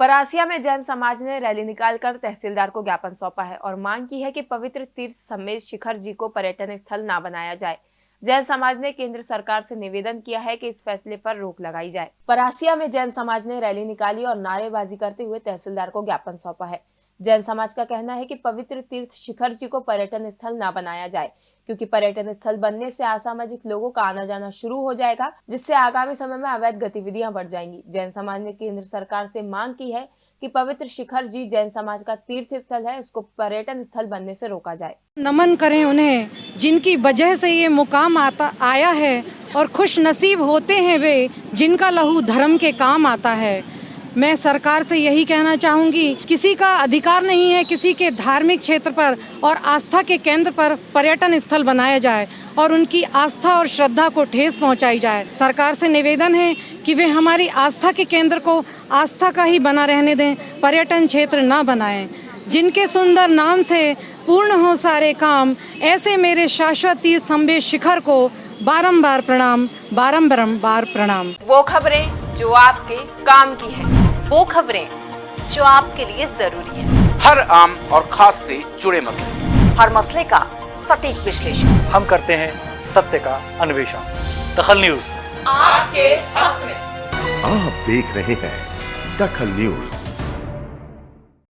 परासिया में जैन समाज ने रैली निकालकर तहसीलदार को ज्ञापन सौंपा है और मांग की है कि पवित्र तीर्थ समेत शिखर जी को पर्यटन स्थल न बनाया जाए। जैन समाज ने केंद्र सरकार से निवेदन किया है कि इस फैसले पर रोक लगाई जाए। परासिया में जैन समाज ने रैली निकाली और नारेबाजी करते हुए तहसीलदार को ज्ञापन सौंपा है। जैन समाज का कहना है कि पवित्र तीर्थ शिखर जी को पर्यटन स्थल न बनाया जाए, क्योंकि पर्यटन स्थल बनने से असामाजिक लोगों का आना जाना शुरू हो जाएगा, जिससे आगामी समय में अवैध गतिविधियाँ बढ़ जाएँगी। जैन समाज ने केंद्र सरकार से मांग की है कि पवित्र शिखर जी जैन समाज का तीर्थ स्थल है, इसको पर्यटन स्थल बनने से रोका जाए। नमन करें उन्हें, जिनकी वजह से ये मुकाम आता, आया है और खुश नसीब होते हैं वे, जिनका लहू धर्म के काम आता है। मैं सरकार से यही कहना चाहूँगी, किसी का अधिकार नहीं है किसी के धार्मिक क्षेत्र पर और आस्था के केंद्र पर पर्यटन स्थल बनाया जाए और उनकी आस्था और श्रद्धा को ठेस पहुंचाई जाए। सरकार से निवेदन है कि वे हमारी आस्था के केंद्र को आस्था का ही बना रहने दें, पर्यटन क्षेत्र न बनाएँ। जिनके सुंदर नाम से पूर्ण हो सारे काम, ऐसे मेरे शाश्वत तीर्थ संबे शिखर को बारंबार प्रणाम बारंबार प्रणाम। वो खबरें जो आपके काम की है। वो खबरें जो आपके लिए ज़रूरी है। हर आम और खास से जुड़े मसले। हर मसले का सटीक विश्लेषण। हम करते हैं सत्य का अन्वेषण। दखल न्यूज़। आपके हक में। आप देख रहे हैं दखल न्यूज़।